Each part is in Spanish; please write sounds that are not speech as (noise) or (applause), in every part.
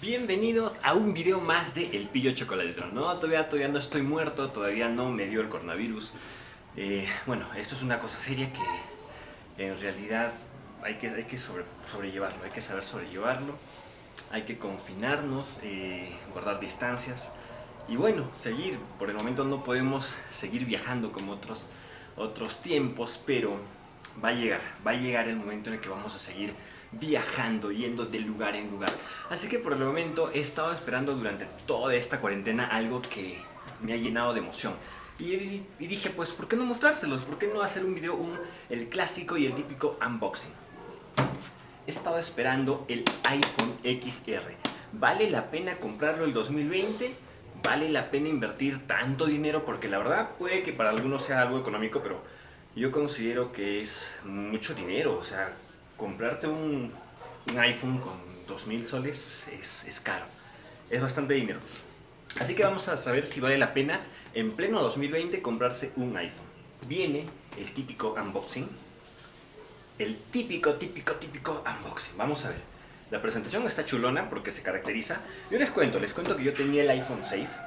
Bienvenidos a un video más de El Pillo Chocolatero. No, todavía, todavía no estoy muerto, todavía no me dio el coronavirus. Eh, bueno, esto es una cosa seria que en realidad hay que, hay que sobre, sobrellevarlo, hay que saber sobrellevarlo. Hay que confinarnos, eh, guardar distancias y bueno, seguir. Por el momento no podemos seguir viajando como otros, otros tiempos, pero va a llegar, va a llegar el momento en el que vamos a seguir viajando, yendo de lugar en lugar. Así que por el momento he estado esperando durante toda esta cuarentena algo que me ha llenado de emoción. Y, dije, pues, ¿por qué no mostrárselos? ¿Por qué no hacer un video, un, el clásico y el típico unboxing? He estado esperando el iPhone XR. ¿Vale la pena comprarlo el 2020? ¿Vale la pena invertir tanto dinero? Porque la verdad puede que para algunos sea algo económico, pero yo considero que es mucho dinero. O sea, comprarte un, iPhone con 2000 soles es, caro. Es bastante dinero. Así que vamos a saber si vale la pena en pleno 2020 comprarse un iPhone. Viene el típico unboxing. El típico, típico, típico unboxing. Vamos a ver. La presentación está chulona porque se caracteriza. Yo les cuento, les cuento que yo tenía el iPhone 6.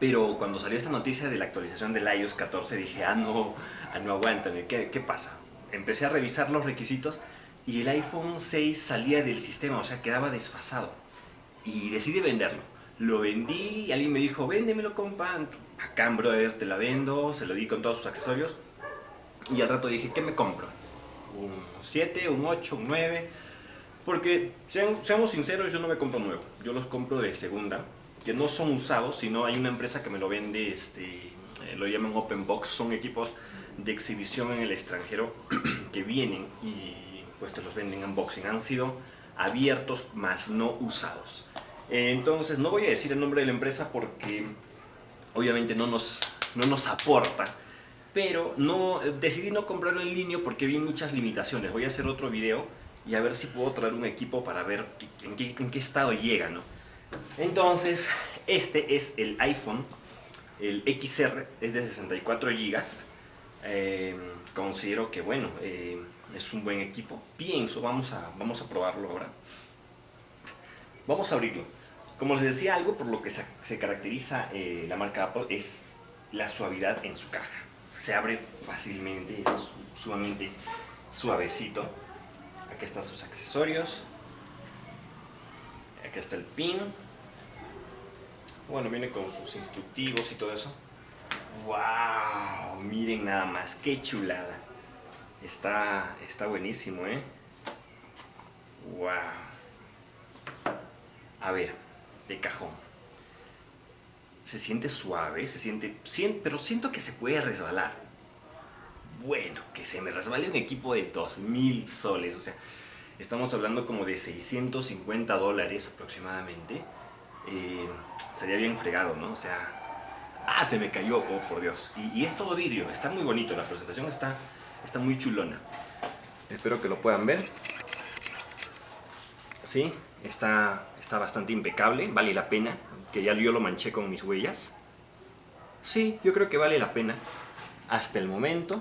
Pero cuando salió esta noticia de la actualización del iOS 14 dije, ah no, ah no aguántame, ¿qué, qué pasa? Empecé a revisar los requisitos y el iPhone 6 salía del sistema, o sea, quedaba desfasado. Y decidí venderlo. Lo vendí y alguien me dijo, véndemelo, compa. Acá, brother, te la vendo, se lo di con todos sus accesorios. Y al rato dije, ¿qué me compro? ¿Un 7, un 8, un 9? Porque, seamos sinceros, yo no me compro nuevo. Yo los compro de segunda, que no son usados, sino hay una empresa que me lo vende, este, eh, lo llaman Open Box. Son equipos de exhibición en el extranjero (clears throat) que vienen y pues te los venden en unboxing. Han sido abiertos más no usados. Entonces no voy a decir el nombre de la empresa porque obviamente no nos, no nos aporta. Pero no, decidí no comprarlo en línea porque vi muchas limitaciones. Voy a hacer otro video y a ver si puedo traer un equipo para ver en qué, en qué estado llega. ¿no? Entonces, este es el iPhone, el XR, es de 64 GB. Eh, considero que bueno, eh, es un buen equipo. Pienso, vamos a, vamos a probarlo ahora. Vamos a abrirlo. Como les decía, algo por lo que se, caracteriza eh, la marca Apple es la suavidad en su caja. Se abre fácilmente, es sumamente suavecito. Aquí están sus accesorios. Aquí está el pin. Bueno, viene con sus instructivos y todo eso. ¡Wow! Miren nada más, qué chulada. Está, está buenísimo, ¿eh? ¡Wow! A ver, de cajón. Se siente suave, se siente... Pero siento que se puede resbalar. Bueno, que se me resbale un equipo de 2000 soles, o sea, estamos hablando como de 650 dólares aproximadamente. Eh, sería bien fregado, ¿no? O sea... ¡Ah! Se me cayó, oh por Dios. Y, y es todo vidrio, está muy bonito, la presentación está Está muy chulona. Espero que lo puedan ver. Sí, está, está bastante impecable, vale la pena. Que ya yo lo manché con mis huellas. Sí, yo creo que vale la pena. Hasta el momento.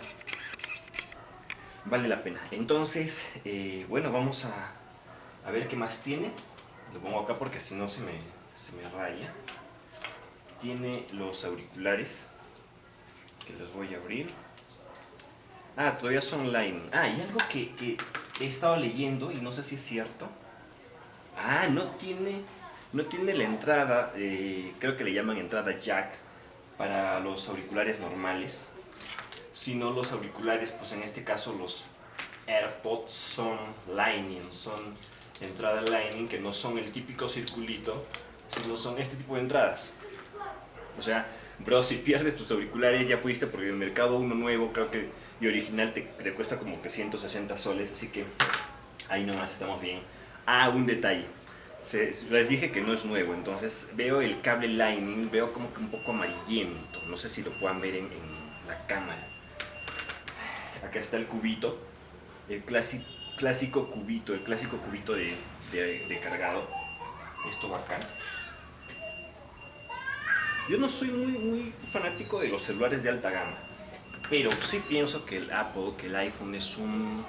Vale la pena. Entonces, eh, bueno, vamos a, a ver qué más tiene. Lo pongo acá porque si no se me, se me raya. Tiene los auriculares que los voy a abrir. Ah, todavía son line. Ah, y algo que, he estado leyendo y no sé si es cierto. Ah, no tiene, no tiene la entrada, eh, creo que le llaman entrada jack para los auriculares normales. Sino los auriculares, pues en este caso los AirPods son Lightning, son entrada Lightning que no son el típico circulito, sino son este tipo de entradas. O sea, bro, si pierdes tus auriculares ya fuiste porque en el mercado uno nuevo creo que y original te, cuesta como que 160 soles, así que ahí nomás estamos bien. Ah, un detalle. les dije que no es nuevo, entonces veo el cable Lightning, veo como que un poco amarillento, no sé si lo puedan ver en, la cámara. Acá está el cubito, el clásico, clásico cubito, el clásico cubito de, de cargado. Esto va acá. Yo no soy muy, muy fanático de los celulares de alta gama. Pero sí pienso que el Apple, que el iPhone es un,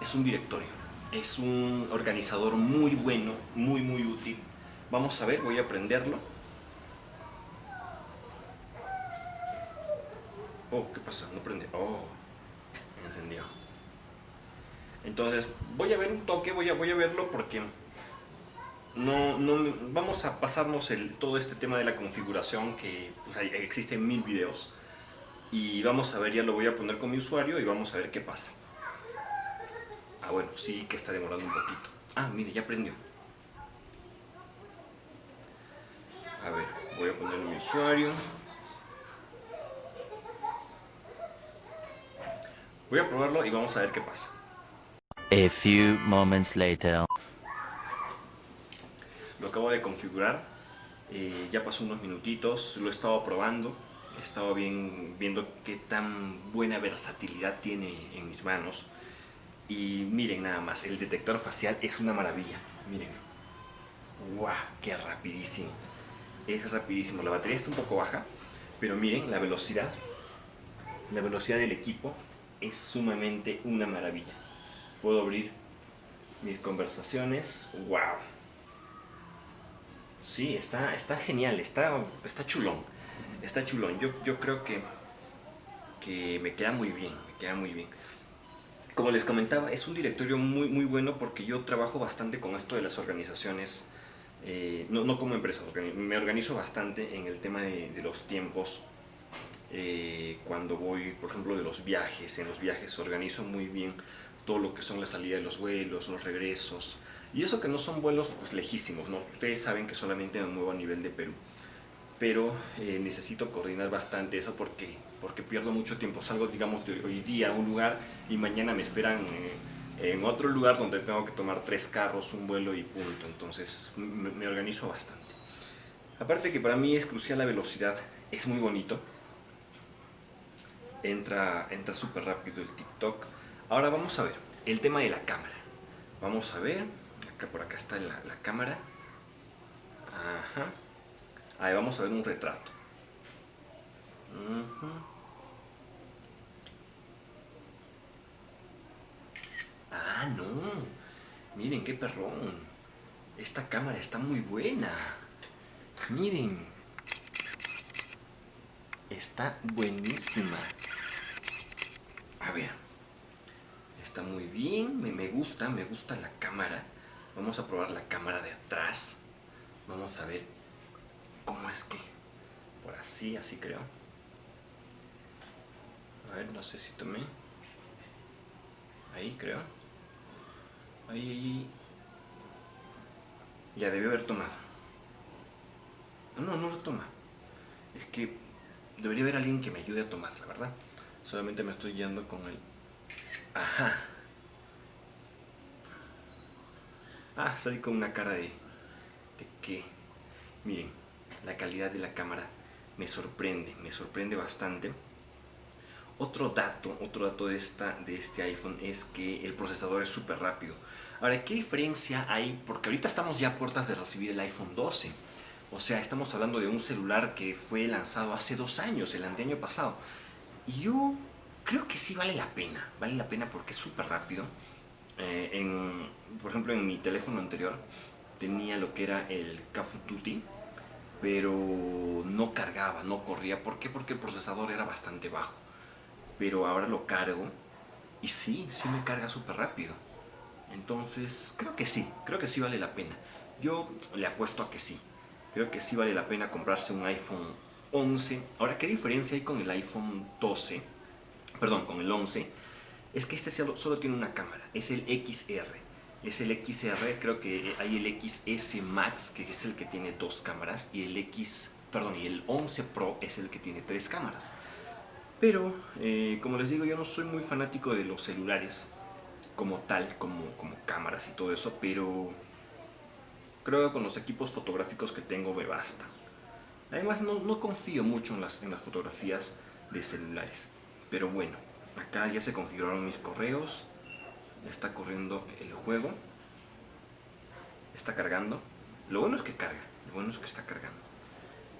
es un directorio. Es un organizador muy bueno, muy muy útil. Vamos a ver, voy a prenderlo. Oh, ¿qué pasa? No prende. Oh, encendió. Entonces, voy a ver un toque, voy a, voy a verlo porque no, no, vamos a pasarnos el, todo este tema de la configuración que pues, existen mil videos y vamos a ver, ya lo voy a poner con mi usuario y vamos a ver qué pasa. Ah, bueno, sí que está demorando un poquito. Ah, mire, ya prendió. A ver, voy a poner mi usuario. Voy a probarlo y vamos a ver qué pasa. A few moments later. Lo acabo de configurar. Eh, ya pasó unos minutitos, lo he estado probando. He estado bien, viendo qué tan buena versatilidad tiene en mis manos. Y miren nada más, el detector facial es una maravilla. Miren. ¡Wow! ¡Qué rapidísimo! Es rapidísimo. La batería está un poco baja, pero miren la velocidad. La velocidad del equipo es sumamente una maravilla. Puedo abrir mis conversaciones. ¡Wow! Sí, está, está genial, está, está chulón. Está chulón. Yo, yo creo que, que me queda muy bien, me queda muy bien. Como les comentaba, es un directorio muy, muy bueno porque yo trabajo bastante con esto de las organizaciones. Eh, no, no, como empresa, me organizo bastante en el tema de, de los tiempos eh, cuando voy, por ejemplo, de los viajes, en los viajes organizo muy bien todo lo que son la salida de los vuelos, los regresos, y eso que no son vuelos pues lejísimos, ¿no? ustedes saben que solamente me muevo a nivel de Perú, pero eh, necesito coordinar bastante eso porque, porque pierdo mucho tiempo, salgo digamos de hoy día a un lugar y mañana me esperan eh, en otro lugar donde tengo que tomar tres carros, un vuelo y punto, entonces me, organizo bastante. Aparte que para mí es crucial la velocidad, es muy bonito, entra entra súper rápido el TikTok. Ahora vamos a ver el tema de la cámara. Vamos a ver, acá por acá está la, la cámara. Ajá. Ahí vamos a ver un retrato. Ah, no. Miren qué perrón. Esta cámara está muy buena. Miren. Está buenísima. A ver. Está muy bien. Me gusta. Me gusta la cámara. Vamos a probar la cámara de atrás. Vamos a ver cómo es que. Por así, así creo. A ver, no sé si tomé. Ahí creo. Ahí, ahí. Ya debió haber tomado. No, no lo toma. Es que debería haber alguien que me ayude a tomar, la verdad. Solamente me estoy guiando con el... Ajá. Ah, salí con una cara de... ¿De qué? Miren, la calidad de la cámara me sorprende, me sorprende bastante. Otro dato, otro dato de, esta, de este iPhone es que el procesador es súper rápido. Ahora, ¿qué diferencia hay? Porque ahorita estamos ya a puertas de recibir el iPhone 12. O sea, estamos hablando de un celular que fue lanzado hace dos años, el año pasado. Y yo creo que sí vale la pena. Vale la pena porque es súper rápido. Eh, por ejemplo, en mi teléfono anterior tenía lo que era el Cafututi, pero no cargaba, no corría. ¿Por qué? Porque el procesador era bastante bajo pero ahora lo cargo y sí, sí me carga súper rápido. Entonces, creo que sí, creo que sí vale la pena. Yo le apuesto a que sí. Creo que sí vale la pena comprarse un iPhone 11. Ahora, ¿qué diferencia hay con el iPhone 12? Perdón, con el 11. Es que este solo tiene una cámara, es el XR. Es el XR, creo que hay el XS Max, que es el que tiene dos cámaras, y el X, perdón, y el 11 Pro es el que tiene tres cámaras. Pero, eh, como les digo, yo no soy muy fanático de los celulares como tal, como, como cámaras y todo eso, pero creo que con los equipos fotográficos que tengo me basta. Además, no, no confío mucho en las, en las fotografías de celulares. Pero bueno, acá ya se configuraron mis correos, está corriendo el juego, está cargando. Lo bueno es que carga, lo bueno es que está cargando.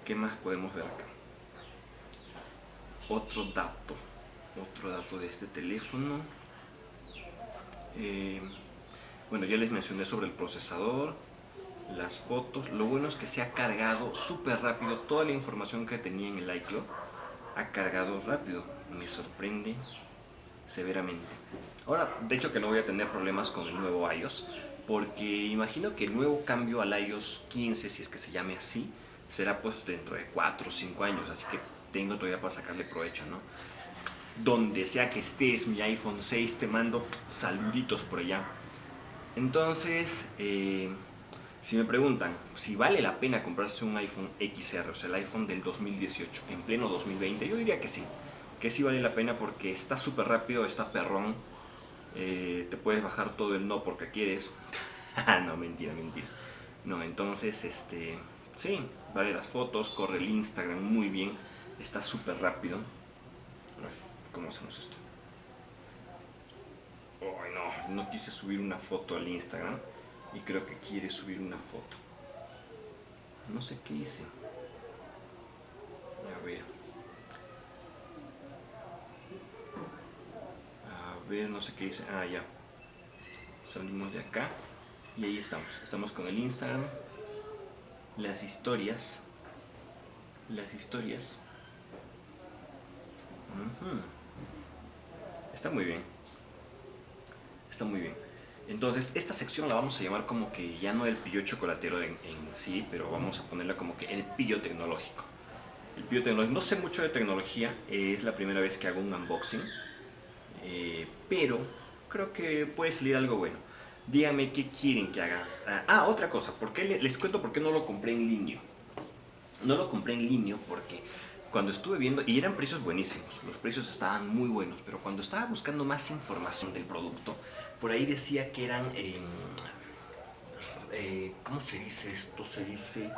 ¿Qué más podemos ver acá? otro dato otro dato de este teléfono eh, Bueno, ya les mencioné sobre el procesador, las fotos. Lo bueno es que se ha cargado súper rápido toda la información que tenía en el iCloud. Ha cargado rápido. Me sorprende severamente. Ahora, de hecho que no voy a tener problemas con el nuevo iOS, porque imagino que el nuevo cambio al iOS 15, si es que se llame así, será pues dentro de 4 o 5 años, así que tengo todavía para sacarle provecho, ¿no? Donde sea que estés, mi iPhone 6, te mando saluditos por allá. Entonces, eh, si me preguntan si vale la pena comprarse un iPhone XR, o sea, el iPhone del 2018, en pleno 2020, yo diría que sí. Que sí vale la pena porque está súper rápido, está perrón. Eh, te puedes bajar todo el no porque quieres. (laughs) no, mentira, mentira. No, entonces, este... Sí, vale las fotos, corre el Instagram muy bien. Está súper rápido. ¿Cómo hacemos esto? Ay, no, no quise subir una foto al Instagram y creo que quiere subir una foto. No sé qué hice. A ver. Ver, no sé qué hice. Ah, ya. Salimos de acá y ahí estamos. Estamos con el Instagram. Las historias. Las historias. Está muy bien. Está muy bien. Entonces, esta sección la vamos a llamar como que ya no el pillo chocolatero en, sí, pero vamos a ponerla como que el pillo tecnológico. El pillo tecnológico. No sé mucho de tecnología, es la primera vez que hago un unboxing, eh, pero creo que puede salir algo bueno. Díganme qué quieren que haga. Ah, ah otra cosa, ¿por les cuento por qué no lo compré en línea. No lo compré en línea porque cuando estuve viendo, y eran precios buenísimos, los precios estaban muy buenos, pero cuando estaba buscando más información del producto, por ahí decía que eran, em, eh, ¿cómo se dice esto? Se dice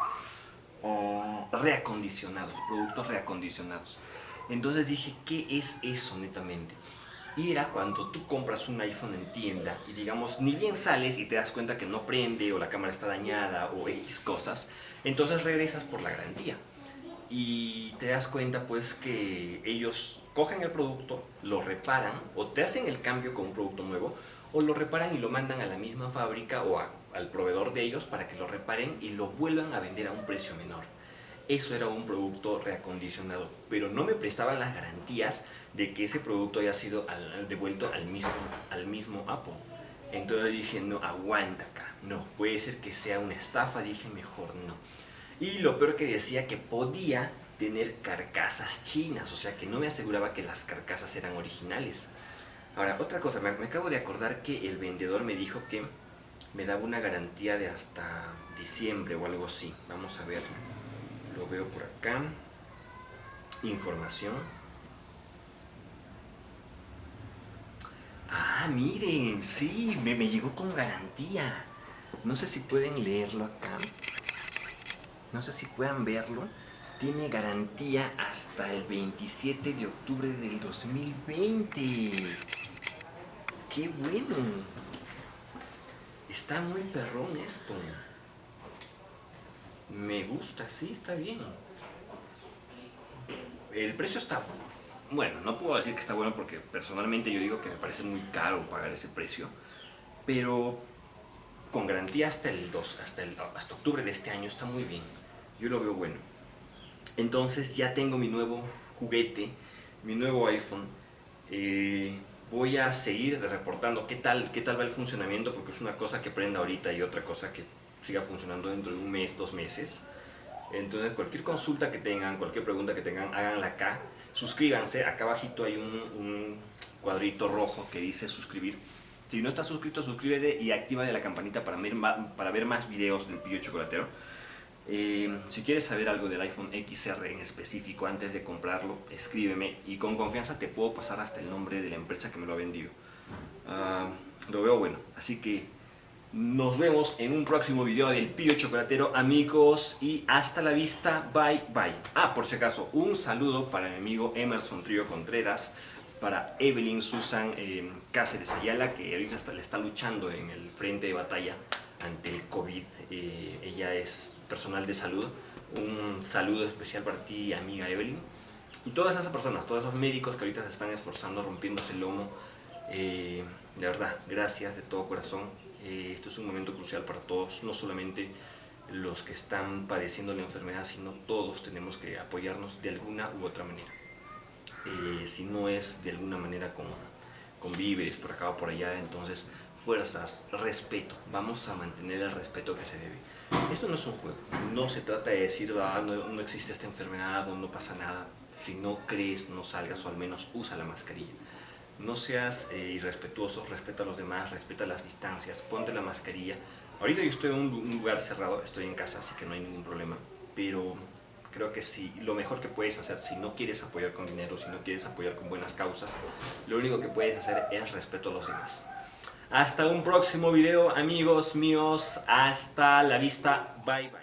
oh, reacondicionados, productos reacondicionados. Entonces dije, ¿qué es eso netamente? Y era cuando tú compras un iPhone en tienda y digamos, ni bien sales y te das cuenta que no prende o la cámara está dañada o X cosas, entonces regresas por la garantía y te das cuenta pues que ellos cogen el producto, lo reparan o te hacen el cambio con un producto nuevo o lo reparan y lo mandan a la misma fábrica o al proveedor de ellos para que lo reparen y lo vuelvan a vender a un precio menor. Eso era un producto reacondicionado, pero no me prestaban las garantías de que ese producto haya sido devuelto al mismo, al mismo Apple. Entonces dije, no, aguanta acá, no, puede ser que sea una estafa, dije, mejor no. Y lo peor que decía que podía tener carcasas chinas, o sea que no me aseguraba que las carcasas eran originales. Ahora, otra cosa, me, acabo de acordar que el vendedor me dijo que me daba una garantía de hasta diciembre o algo así. Vamos a ver, lo veo por acá. Información. Ah, miren, sí, me, me llegó con garantía. No sé si pueden leerlo acá no sé si puedan verlo, tiene garantía hasta el 27 de octubre del 2020. ¡Qué bueno! Está muy perrón esto. Me gusta, sí, está bien. El precio está... Bueno, no puedo decir que está bueno porque personalmente yo digo que me parece muy caro pagar ese precio. Pero con garantía hasta el 2, hasta, el, hasta octubre de este año, está muy bien. Yo lo veo bueno. Entonces ya tengo mi nuevo juguete, mi nuevo iPhone. Eh, voy a seguir reportando qué tal, qué tal va el funcionamiento, porque es una cosa que prenda ahorita y otra cosa que siga funcionando dentro de un mes, dos meses. Entonces cualquier consulta que tengan, cualquier pregunta que tengan, háganla acá. Suscríbanse, acá abajito hay un, cuadrito rojo que dice suscribir si no estás suscrito, suscríbete y activa la campanita para ver, para ver más videos del Pillo Chocolatero. Eh, si quieres saber algo del iPhone XR en específico antes de comprarlo, escríbeme y con confianza te puedo pasar hasta el nombre de la empresa que me lo ha vendido. Ah, lo veo bueno, así que nos vemos en un próximo video del Pillo Chocolatero, amigos, y hasta la vista, bye bye. Ah, por si acaso, un saludo para mi amigo Emerson Trío Contreras, para Evelyn Susan eh, Cáceres Ayala, que ahorita le está luchando en el frente de batalla ante el COVID. Eh, ella es personal de salud. Un saludo especial para ti, amiga Evelyn. Y todas esas personas, todos esos médicos que ahorita se están esforzando, rompiéndose el lomo. Eh, de verdad, gracias de todo corazón. Eh, esto es un momento crucial para todos, no solamente los que están padeciendo la enfermedad, sino todos tenemos que apoyarnos de alguna u otra manera. Eh, si no es de alguna manera con, con víveres por acá o por allá, entonces fuerzas, respeto, vamos a mantener el respeto que se debe. Esto no es un juego, no se trata de decir ah, no, no existe esta enfermedad o no pasa nada, si no crees no salgas o al menos usa la mascarilla. No seas eh, irrespetuoso, respeta a los demás, respeta las distancias, ponte la mascarilla. Ahorita yo estoy en un lugar cerrado, estoy en casa, así que no hay ningún problema, pero creo que si lo mejor que puedes hacer, si no quieres apoyar con dinero, si no quieres apoyar con buenas causas, lo único que puedes hacer es respeto a los demás. Hasta un próximo video, amigos míos. Hasta la vista. Bye, bye.